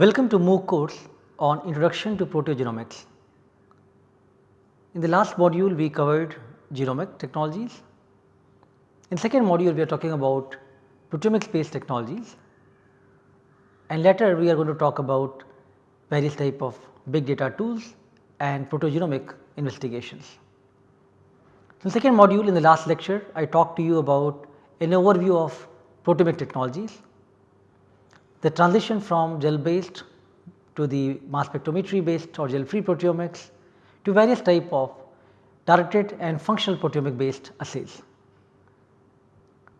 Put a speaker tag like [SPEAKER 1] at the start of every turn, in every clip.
[SPEAKER 1] Welcome to MOOC course on Introduction to Proteogenomics. In the last module we covered genomic technologies. In second module we are talking about proteomics based technologies and later we are going to talk about various type of big data tools and proteogenomic investigations. In second module in the last lecture I talked to you about an overview of proteomic technologies, the transition from gel based to the mass spectrometry based or gel free proteomics to various type of directed and functional proteomic based assays.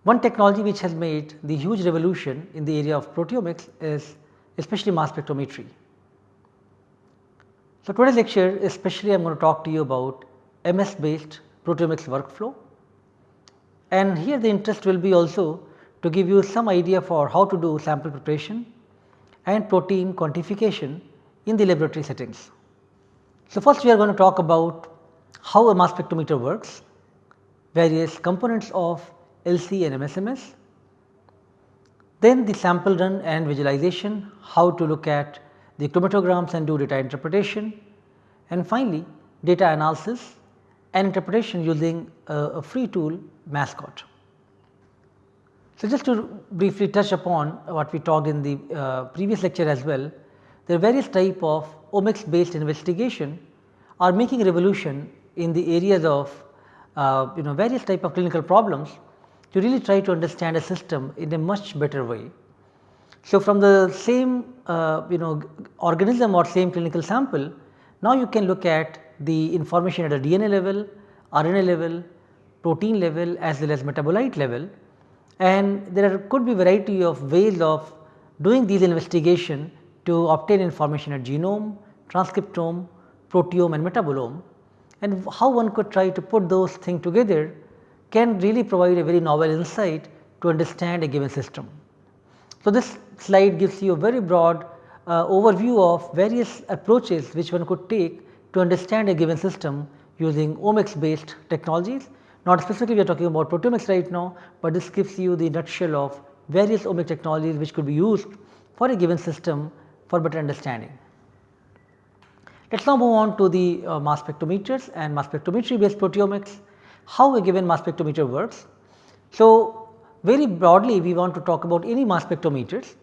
[SPEAKER 1] One technology which has made the huge revolution in the area of proteomics is especially mass spectrometry. So, today's lecture especially I am going to talk to you about MS based proteomics workflow and here the interest will be also to give you some idea for how to do sample preparation and protein quantification in the laboratory settings. So, first we are going to talk about how a mass spectrometer works, various components of LC and MSMS, then the sample run and visualization, how to look at the chromatograms and do data interpretation and finally data analysis and interpretation using a, a free tool mascot. So, just to briefly touch upon what we talked in the uh, previous lecture as well, there are various type of omics based investigation are making revolution in the areas of uh, you know various type of clinical problems to really try to understand a system in a much better way. So, from the same uh, you know organism or same clinical sample, now you can look at the information at a DNA level, RNA level, protein level as well as metabolite level and there could be variety of ways of doing these investigation to obtain information at genome, transcriptome, proteome and metabolome and how one could try to put those things together can really provide a very novel insight to understand a given system. So, this slide gives you a very broad uh, overview of various approaches which one could take to understand a given system using omics based technologies. Not specifically we are talking about proteomics right now, but this gives you the nutshell of various omic technologies which could be used for a given system for better understanding. Let us now move on to the uh, mass spectrometers and mass spectrometry based proteomics, how a given mass spectrometer works. So, very broadly we want to talk about any mass spectrometers.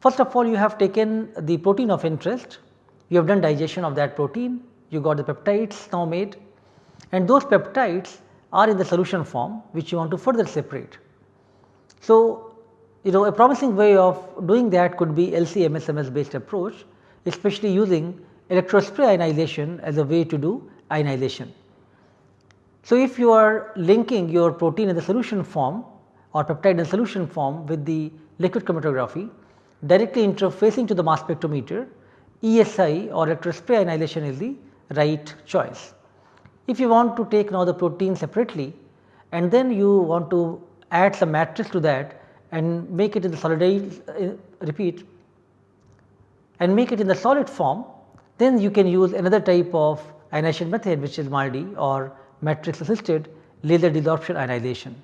[SPEAKER 1] First of all you have taken the protein of interest, you have done digestion of that protein, you got the peptides now made and those peptides are in the solution form which you want to further separate. So, you know a promising way of doing that could be LC-MSMS based approach especially using electrospray ionization as a way to do ionization. So, if you are linking your protein in the solution form or peptide in solution form with the liquid chromatography directly interfacing to the mass spectrometer ESI or electrospray ionization is the right choice. If you want to take now the protein separately and then you want to add some matrix to that and make it in the solid uh, repeat and make it in the solid form then you can use another type of ionization method which is MALDI or matrix assisted laser desorption ionization.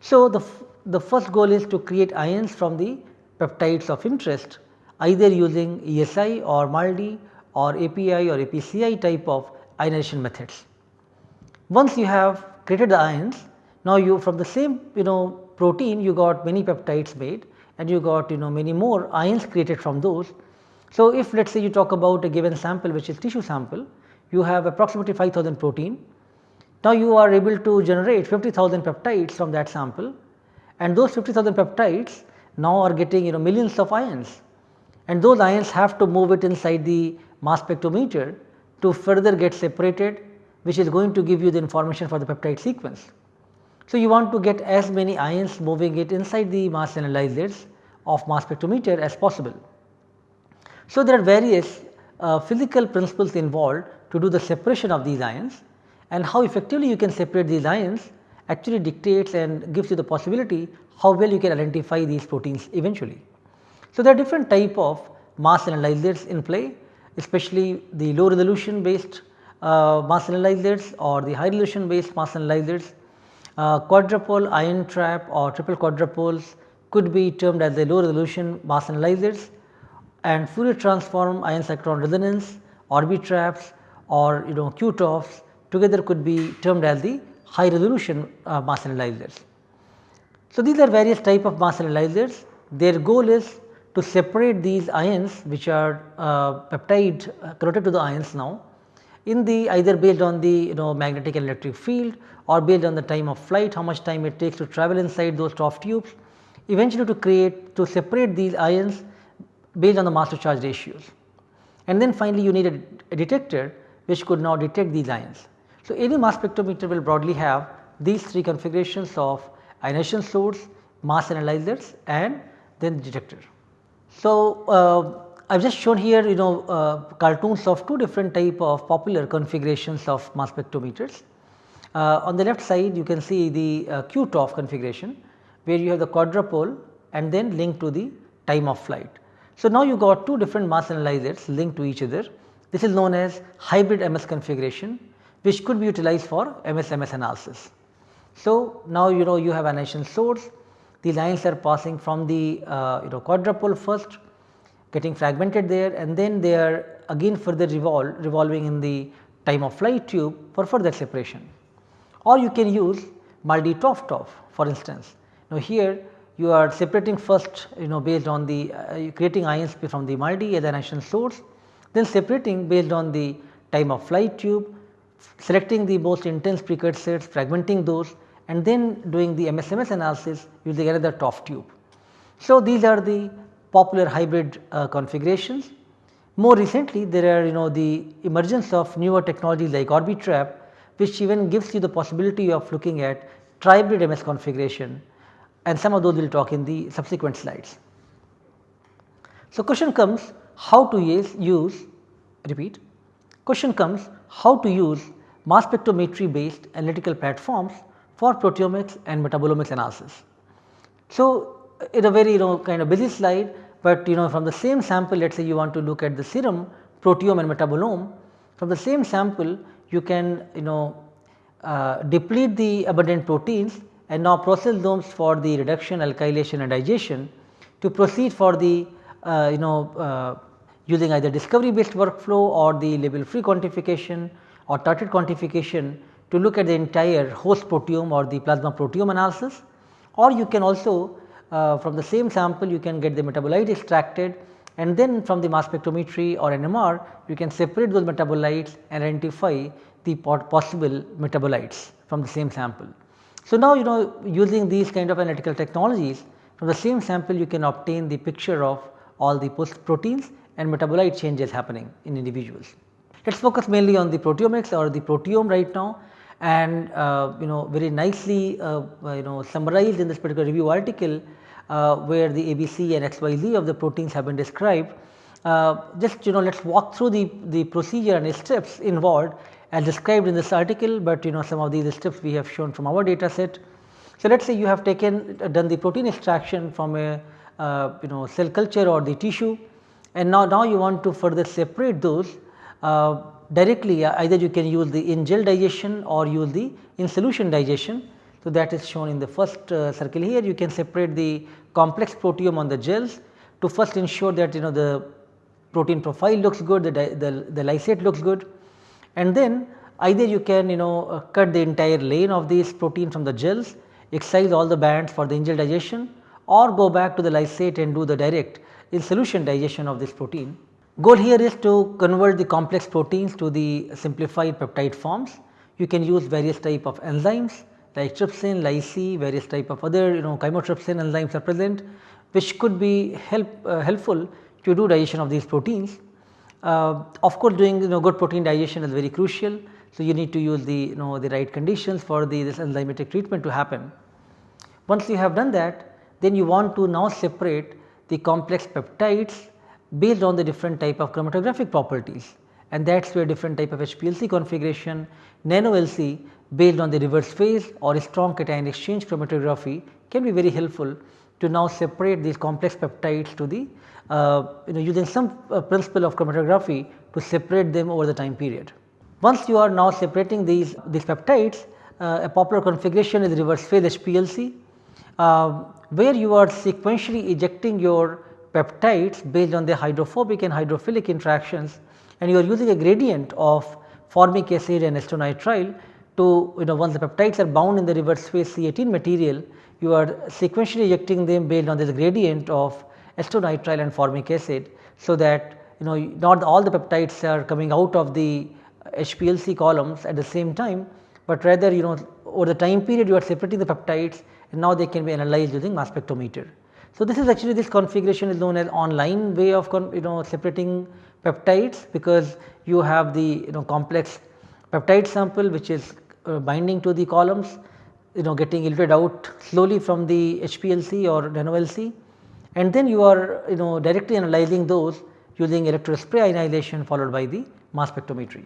[SPEAKER 1] So, the, the first goal is to create ions from the peptides of interest either using ESI or MALDI or API or APCI type of ionization methods. Once you have created the ions, now you from the same you know protein you got many peptides made and you got you know many more ions created from those so, if let us say you talk about a given sample which is tissue sample, you have approximately 5000 protein. Now, you are able to generate 50,000 peptides from that sample and those 50,000 peptides now are getting you know millions of ions and those ions have to move it inside the mass spectrometer to further get separated which is going to give you the information for the peptide sequence. So, you want to get as many ions moving it inside the mass analyzers of mass spectrometer as possible. So, there are various uh, physical principles involved to do the separation of these ions and how effectively you can separate these ions actually dictates and gives you the possibility how well you can identify these proteins eventually. So, there are different type of mass analyzers in play especially the low resolution based mass analyzers or the high resolution based mass analyzers. Uh, quadrupole ion trap or triple quadrupoles could be termed as the low resolution mass analyzers and Fourier transform ion cyclotron resonance, Orbitraps or you know QTOFs together could be termed as the high resolution uh, mass analyzers. So, these are various type of mass analyzers. Their goal is to separate these ions which are uh, peptide uh, connected to the ions now in the either based on the you know magnetic and electric field or based on the time of flight how much time it takes to travel inside those TOF tubes eventually to create to separate these ions based on the mass to charge ratios. And then finally you need a, a detector which could now detect these ions. So, any mass spectrometer will broadly have these three configurations of ionization source, mass analyzers and then the detector. So, uh, I have just shown here you know uh, cartoons of two different type of popular configurations of mass spectrometers. Uh, on the left side you can see the uh, QTOF configuration where you have the quadrupole and then linked to the time of flight. So, now you got two different mass analyzers linked to each other. This is known as hybrid MS configuration which could be utilized for MS-MS analysis. So, now you know you have an ionization source, the lines are passing from the uh, you know quadrupole first getting fragmented there and then they are again further revolving in the time of flight tube for further separation. Or you can use TOF for instance. Now, here you are separating first you know based on the uh, creating ions from the MALDI as an ionization source, then separating based on the time of flight tube, selecting the most intense precursors, fragmenting those and then doing the MS-MS analysis using another TOF tube. So, these are the popular hybrid uh, configurations. More recently there are you know the emergence of newer technologies like Orbitrap which even gives you the possibility of looking at trihybrid MS configuration and some of those we will talk in the subsequent slides. So, question comes how to use, use repeat question comes how to use mass spectrometry based analytical platforms for proteomics and metabolomics analysis. So, in a very you know kind of busy slide, but you know from the same sample let us say you want to look at the serum proteome and metabolome from the same sample you can you know uh, deplete the abundant proteins and now process those for the reduction, alkylation and digestion to proceed for the uh, you know uh, using either discovery based workflow or the label free quantification or targeted quantification to look at the entire host proteome or the plasma proteome analysis. Or you can also uh, from the same sample you can get the metabolite extracted and then from the mass spectrometry or NMR you can separate those metabolites and identify the possible metabolites from the same sample. So, now you know using these kind of analytical technologies from the same sample you can obtain the picture of all the post proteins and metabolite changes happening in individuals. Let us focus mainly on the proteomics or the proteome right now and uh, you know very nicely uh, you know summarized in this particular review article uh, where the ABC and XYZ of the proteins have been described. Uh, just you know let us walk through the, the procedure and steps involved as described in this article, but you know some of these steps we have shown from our data set. So, let us say you have taken done the protein extraction from a uh, you know cell culture or the tissue and now, now you want to further separate those uh, directly uh, either you can use the in gel digestion or use the in solution digestion. So, that is shown in the first uh, circle here you can separate the complex proteome on the gels to first ensure that you know the protein profile looks good, the, the, the lysate looks good and then either you can you know uh, cut the entire lane of these protein from the gels, excise all the bands for the in gel digestion or go back to the lysate and do the direct in solution digestion of this protein. Goal here is to convert the complex proteins to the simplified peptide forms. You can use various type of enzymes like trypsin, lyse, various type of other you know chymotrypsin enzymes are present which could be help uh, helpful to do digestion of these proteins. Uh, of course, doing you know good protein digestion is very crucial. So, you need to use the you know the right conditions for the this enzymatic treatment to happen. Once you have done that then you want to now separate the complex peptides based on the different type of chromatographic properties and that is where different type of HPLC configuration, nano LC based on the reverse phase or strong cation exchange chromatography can be very helpful to now separate these complex peptides to the uh, you know using some uh, principle of chromatography to separate them over the time period. Once you are now separating these, these peptides, uh, a popular configuration is reverse phase HPLC, uh, where you are sequentially ejecting your peptides based on the hydrophobic and hydrophilic interactions and you are using a gradient of formic acid and acetonitrile to you know once the peptides are bound in the reverse phase C18 material you are sequentially ejecting them based on this gradient of acetonitrile and formic acid. So, that you know not all the peptides are coming out of the HPLC columns at the same time, but rather you know over the time period you are separating the peptides and now they can be analyzed using mass spectrometer. So, this is actually this configuration is known as online way of you know separating peptides because you have the you know complex peptide sample which is uh, binding to the columns you know getting eluted out slowly from the HPLC or NanoLC and then you are you know directly analyzing those using electrospray ionization followed by the mass spectrometry.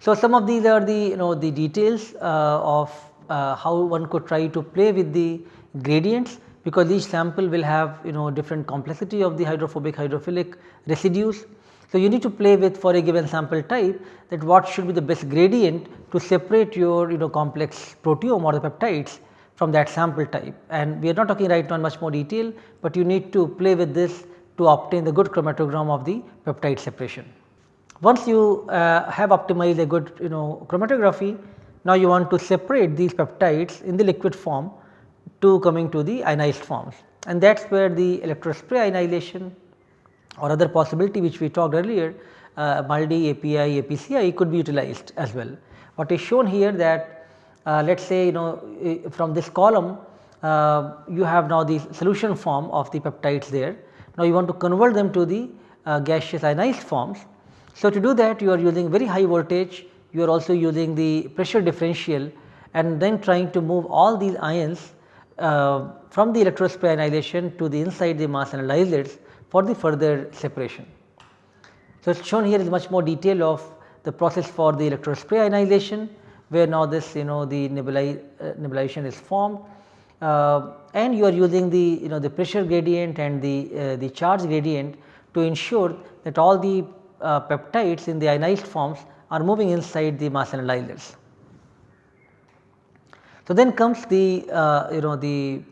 [SPEAKER 1] So, some of these are the you know the details uh, of uh, how one could try to play with the gradients because each sample will have you know different complexity of the hydrophobic hydrophilic residues. So, you need to play with for a given sample type that what should be the best gradient to separate your you know complex proteome or the peptides from that sample type and we are not talking right now in much more detail, but you need to play with this to obtain the good chromatogram of the peptide separation. Once you uh, have optimized a good you know chromatography, now you want to separate these peptides in the liquid form to coming to the ionized forms and that is where the electrospray ionization or other possibility which we talked earlier uh, MALDI, API, APCI could be utilized as well. What is shown here that uh, let us say you know from this column uh, you have now the solution form of the peptides there. Now you want to convert them to the uh, gaseous ionized forms. So to do that you are using very high voltage, you are also using the pressure differential and then trying to move all these ions uh, from the electrospray ionization to the inside the mass analyzers for the further separation. So, it is shown here is much more detail of the process for the electrospray ionization where now this you know the nebuli, uh, nebulization is formed uh, and you are using the you know the pressure gradient and the uh, the charge gradient to ensure that all the uh, peptides in the ionized forms are moving inside the mass analyzers. So, then comes the uh, you know the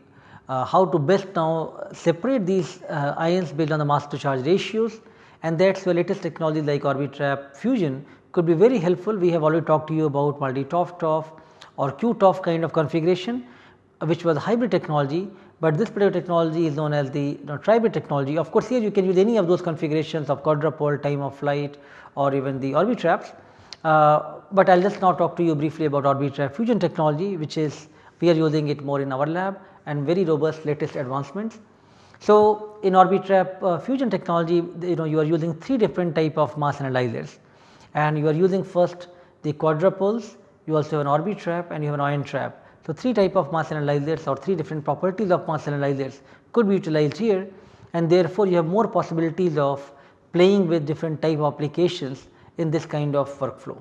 [SPEAKER 1] how to best now separate these uh, ions based on the mass to charge ratios and that is where latest technology like Orbitrap fusion could be very helpful. We have already talked to you about MALDI-TOF-TOF or Q-TOF kind of configuration uh, which was hybrid technology, but this particular technology is known as the you know, tribrid technology. Of course, here you can use any of those configurations of quadrupole, time of flight or even the Orbitraps. Uh, but I will just now talk to you briefly about Orbitrap fusion technology which is we are using it more in our lab and very robust latest advancements. So, in Orbitrap uh, fusion technology you know you are using three different type of mass analyzers and you are using first the quadrupoles, you also have an Orbitrap and you have an ion trap. So, three type of mass analyzers or three different properties of mass analyzers could be utilized here and therefore, you have more possibilities of playing with different type of applications in this kind of workflow.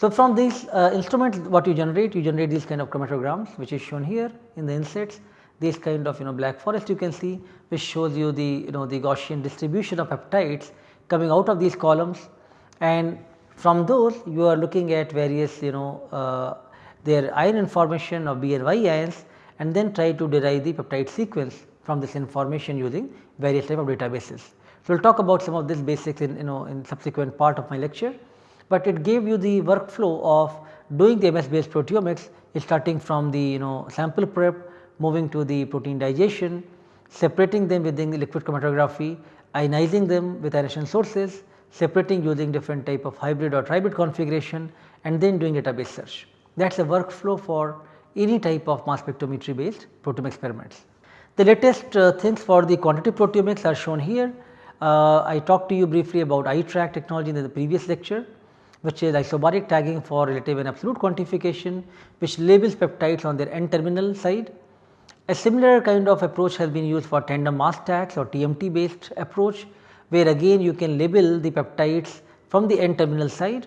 [SPEAKER 1] So, from these uh, instruments what you generate you generate these kind of chromatograms which is shown here in the insets this kind of you know black forest you can see which shows you the you know the Gaussian distribution of peptides coming out of these columns. And from those you are looking at various you know uh, their ion information of B and Y ions and then try to derive the peptide sequence from this information using various type of databases. So, we will talk about some of this basics in you know in subsequent part of my lecture, but it gave you the workflow of doing the MS based proteomics starting from the you know sample prep, moving to the protein digestion, separating them within the liquid chromatography, ionizing them with ionization sources, separating using different type of hybrid or tribrid configuration and then doing database search. That is a workflow for any type of mass spectrometry based proteome experiments. The latest uh, things for the quantitative proteomics are shown here. Uh, I talked to you briefly about iTRAQ technology in the previous lecture which is isobaric tagging for relative and absolute quantification which labels peptides on their N terminal side. A similar kind of approach has been used for tandem mass tags or TMT based approach where again you can label the peptides from the N terminal side.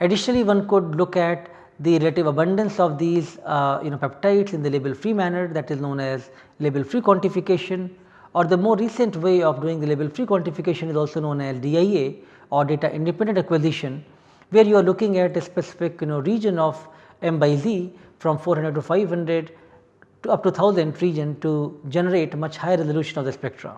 [SPEAKER 1] Additionally, one could look at the relative abundance of these uh, you know peptides in the label free manner that is known as label free quantification or the more recent way of doing the label free quantification is also known as DIA or data independent acquisition where you are looking at a specific you know region of m by z from 400 to 500 to up to 1000 region to generate much higher resolution of the spectra.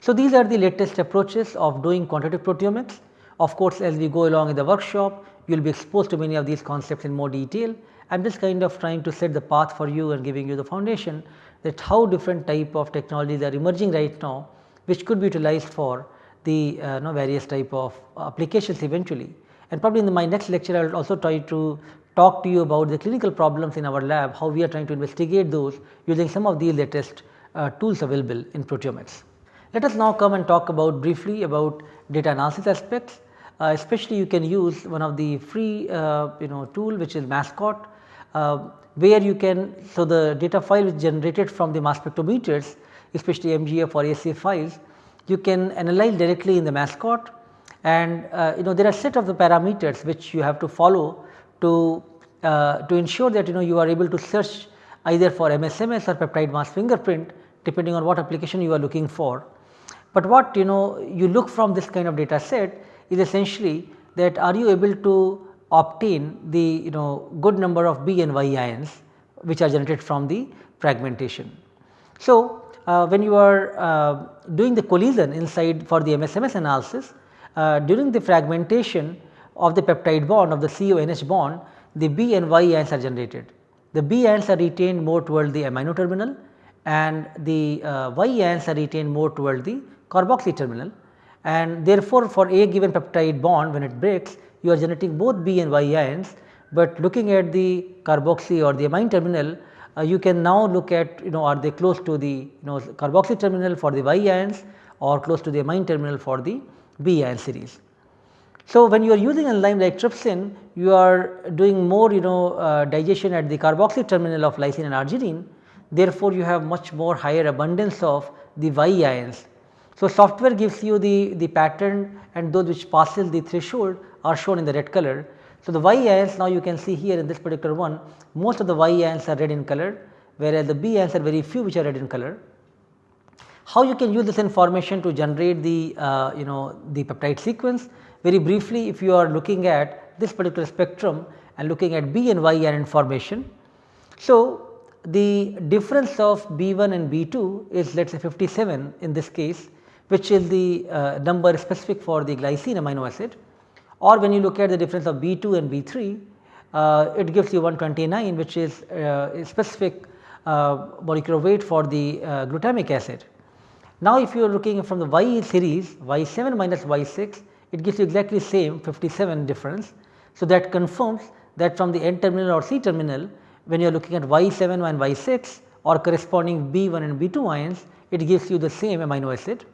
[SPEAKER 1] So, these are the latest approaches of doing quantitative proteomics. Of course, as we go along in the workshop, you will be exposed to many of these concepts in more detail. I am just kind of trying to set the path for you and giving you the foundation that how different type of technologies are emerging right now, which could be utilized for the uh, know, various type of applications eventually. And probably in the, my next lecture, I will also try to talk to you about the clinical problems in our lab, how we are trying to investigate those using some of the latest uh, tools available in proteomics. Let us now come and talk about briefly about data analysis aspects, uh, especially you can use one of the free uh, you know tool which is mascot, uh, where you can so the data file is generated from the mass spectrometers especially MGF or ACF files you can analyze directly in the mascot and uh, you know there are set of the parameters which you have to follow to uh, to ensure that you know you are able to search either for MSMS or peptide mass fingerprint depending on what application you are looking for. But what you know you look from this kind of data set is essentially that are you able to obtain the you know good number of B and Y ions which are generated from the fragmentation. So, uh, when you are uh, doing the collision inside for the MSMS analysis during the fragmentation of the peptide bond of the CONH bond the B and Y ions are generated. The B ions are retained more toward the amino terminal and the uh, Y ions are retained more toward the carboxy terminal and therefore, for a given peptide bond when it breaks you are generating both B and Y ions, but looking at the carboxy or the amine terminal uh, you can now look at you know are they close to the you know carboxy terminal for the Y ions or close to the amine terminal for the B ion series. So, when you are using enzyme like trypsin you are doing more you know uh, digestion at the carboxy terminal of lysine and arginine therefore, you have much more higher abundance of the Y ions. So, software gives you the, the pattern and those which passes the threshold are shown in the red color. So, the Y ions now you can see here in this particular one most of the Y ions are red in color whereas the B ions are very few which are red in color. How you can use this information to generate the uh, you know the peptide sequence very briefly if you are looking at this particular spectrum and looking at B and Y and information. So, the difference of B1 and B2 is let us say 57 in this case which is the uh, number specific for the glycine amino acid or when you look at the difference of B2 and B3 uh, it gives you 129 which is uh, specific uh, molecular weight for the uh, glutamic acid. Now, if you are looking from the Y series Y7 minus Y6 it gives you exactly same 57 difference. So, that confirms that from the N terminal or C terminal when you are looking at Y7 and Y6 or corresponding B1 and B2 ions it gives you the same amino acid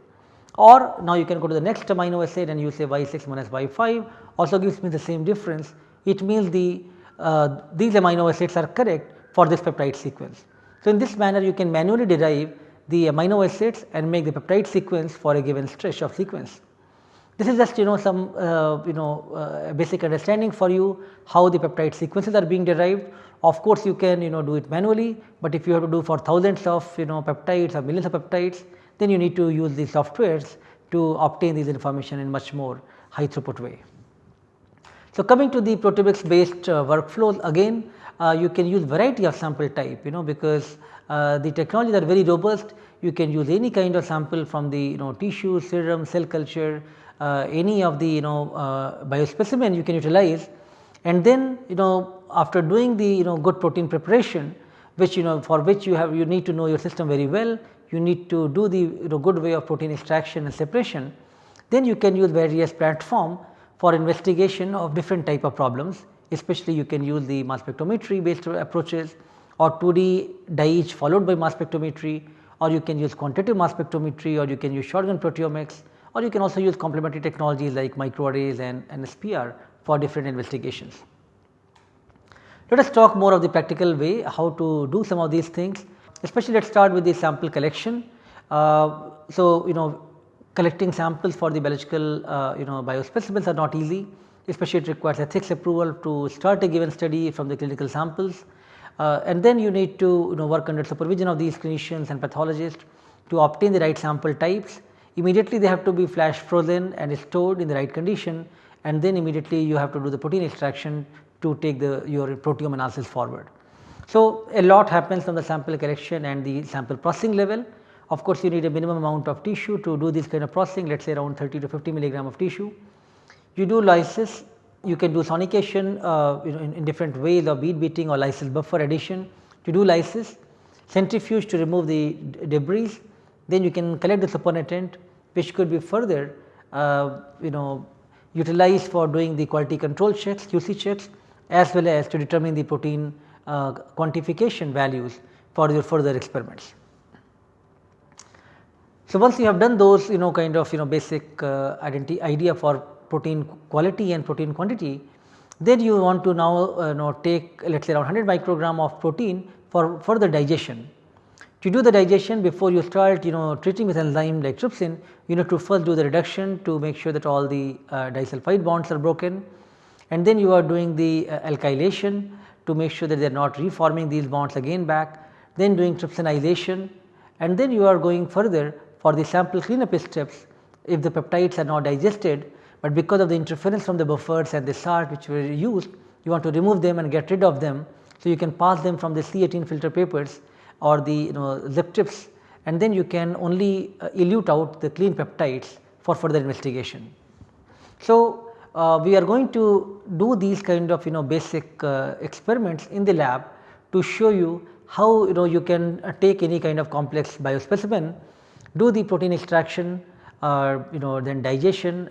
[SPEAKER 1] or now you can go to the next amino acid and you say Y6 minus Y5 also gives me the same difference. It means the uh, these amino acids are correct for this peptide sequence. So, in this manner you can manually derive the amino acids and make the peptide sequence for a given stretch of sequence. This is just you know some uh, you know uh, basic understanding for you how the peptide sequences are being derived. Of course, you can you know do it manually, but if you have to do for thousands of you know peptides or millions of peptides then you need to use these softwares to obtain these information in much more high throughput way. So, coming to the proteomics based uh, workflows again uh, you can use variety of sample type you know because uh, the technologies are very robust. You can use any kind of sample from the you know tissue, serum, cell culture, uh, any of the you know uh, biospecimen you can utilize. And then you know after doing the you know good protein preparation which you know for which you have you need to know your system very well you need to do the you know, good way of protein extraction and separation, then you can use various platform for investigation of different type of problems especially you can use the mass spectrometry based approaches or 2D DIGE followed by mass spectrometry or you can use quantitative mass spectrometry or you can use shotgun proteomics or you can also use complementary technologies like microarrays and, and SPR for different investigations. Let us talk more of the practical way how to do some of these things especially let us start with the sample collection. Uh, so, you know collecting samples for the biological uh, you know biospecimens are not easy especially it requires ethics approval to start a given study from the clinical samples uh, and then you need to you know work under supervision of these clinicians and pathologists to obtain the right sample types. Immediately they have to be flash frozen and stored in the right condition and then immediately you have to do the protein extraction to take the your proteome analysis forward. So, a lot happens on the sample collection and the sample processing level. Of course, you need a minimum amount of tissue to do this kind of processing let us say around 30 to 50 milligram of tissue. You do lysis, you can do sonication uh, you know, in, in, different ways of bead beating or lysis buffer addition to do lysis, centrifuge to remove the debris, then you can collect the supernatant which could be further uh, you know utilized for doing the quality control checks, QC checks as well as to determine the protein uh, quantification values for your further experiments. So, once you have done those you know kind of you know basic uh, idea for protein quality and protein quantity, then you want to now uh, know take let us say around 100 microgram of protein for further digestion. To do the digestion before you start you know treating with enzyme like trypsin, you need to first do the reduction to make sure that all the uh, disulfide bonds are broken. And then you are doing the uh, alkylation to make sure that they are not reforming these bonds again back, then doing trypsinization. And then you are going further for the sample cleanup steps. If the peptides are not digested, but because of the interference from the buffers and the salt which were used you want to remove them and get rid of them. So, you can pass them from the C18 filter papers or the you know zip tips and then you can only uh, elute out the clean peptides for further investigation. So, uh, we are going to do these kind of you know basic uh, experiments in the lab to show you how you know you can uh, take any kind of complex biospecimen, do the protein extraction uh, you know then digestion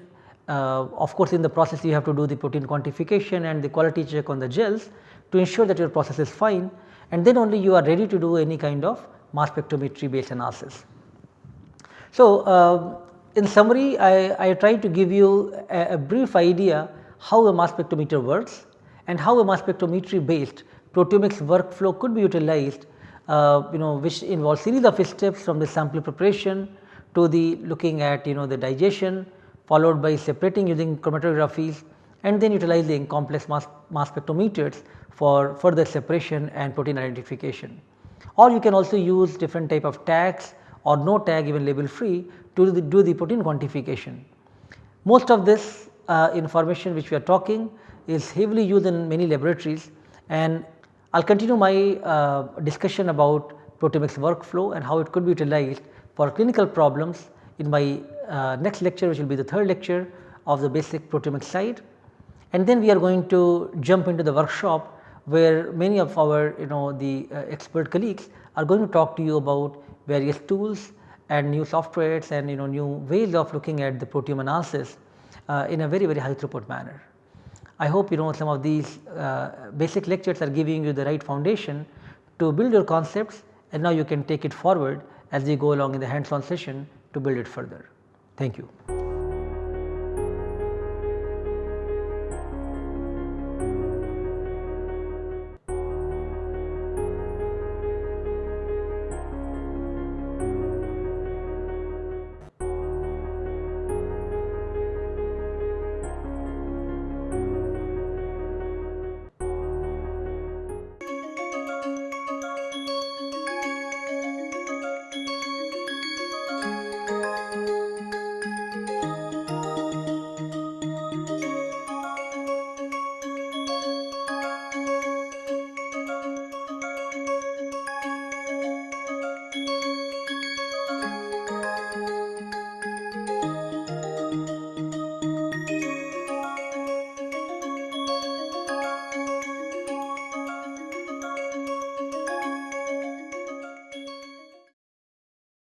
[SPEAKER 1] of course in the process you have to do the protein quantification and the quality check on the gels to ensure that your process is fine and then only you are ready to do any kind of mass spectrometry based analysis. So, uh, in summary I, I try to give you a, a, brief idea how a mass spectrometer works and how a mass spectrometry based proteomics workflow could be utilized uh, you know which involves series of steps from the sample preparation to the looking at you know the digestion followed by separating using chromatographies and then utilizing complex mass, mass spectrometers for further separation and protein identification. Or you can also use different type of tags or no tag even label free to do the, do the protein quantification. Most of this uh, information which we are talking is heavily used in many laboratories and I will continue my uh, discussion about proteomics workflow and how it could be utilized for clinical problems in my uh, next lecture which will be the third lecture of the basic proteomics side. And then we are going to jump into the workshop where many of our you know the uh, expert colleagues are going to talk to you about various tools and new softwares and you know new ways of looking at the proteome analysis uh, in a very very high throughput manner. I hope you know some of these uh, basic lectures are giving you the right foundation to build your concepts and now you can take it forward as we go along in the hands on session to build it further. Thank you.